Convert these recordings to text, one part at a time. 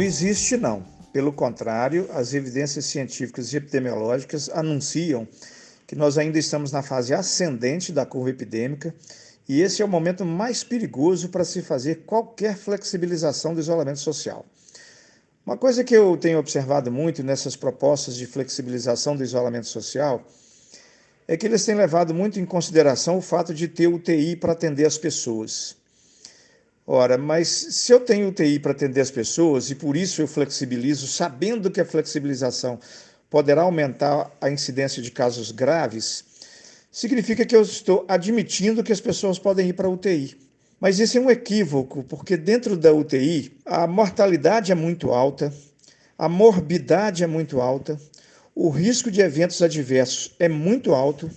existe, não. Pelo contrário, as evidências científicas e epidemiológicas anunciam que nós ainda estamos na fase ascendente da curva epidêmica e esse é o momento mais perigoso para se fazer qualquer flexibilização do isolamento social. Uma coisa que eu tenho observado muito nessas propostas de flexibilização do isolamento social é que eles têm levado muito em consideração o fato de ter UTI para atender as pessoas. Ora, mas se eu tenho UTI para atender as pessoas e por isso eu flexibilizo, sabendo que a flexibilização poderá aumentar a incidência de casos graves, significa que eu estou admitindo que as pessoas podem ir para a UTI. Mas isso é um equívoco, porque dentro da UTI a mortalidade é muito alta, a morbidade é muito alta, o risco de eventos adversos é muito alto,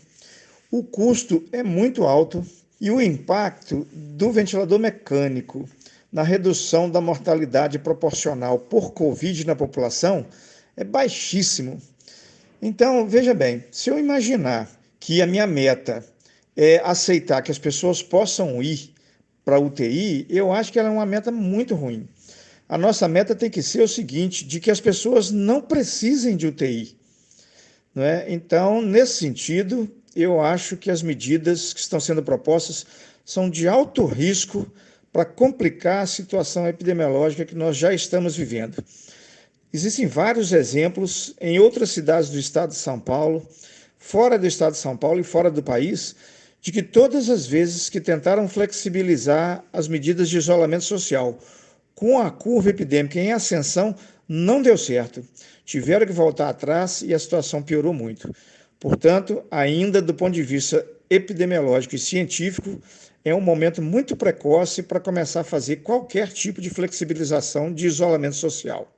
o custo é muito alto e o impacto do ventilador mecânico na redução da mortalidade proporcional por Covid na população é baixíssimo. Então, veja bem, se eu imaginar que a minha meta é aceitar que as pessoas possam ir para UTI, eu acho que ela é uma meta muito ruim. A nossa meta tem que ser o seguinte, de que as pessoas não precisem de UTI. Não é? Então, nesse sentido, eu acho que as medidas que estão sendo propostas são de alto risco para complicar a situação epidemiológica que nós já estamos vivendo. Existem vários exemplos em outras cidades do estado de São Paulo, fora do estado de São Paulo e fora do país, de que todas as vezes que tentaram flexibilizar as medidas de isolamento social com a curva epidêmica em ascensão, não deu certo. Tiveram que voltar atrás e a situação piorou muito. Portanto, ainda do ponto de vista epidemiológico e científico, é um momento muito precoce para começar a fazer qualquer tipo de flexibilização de isolamento social.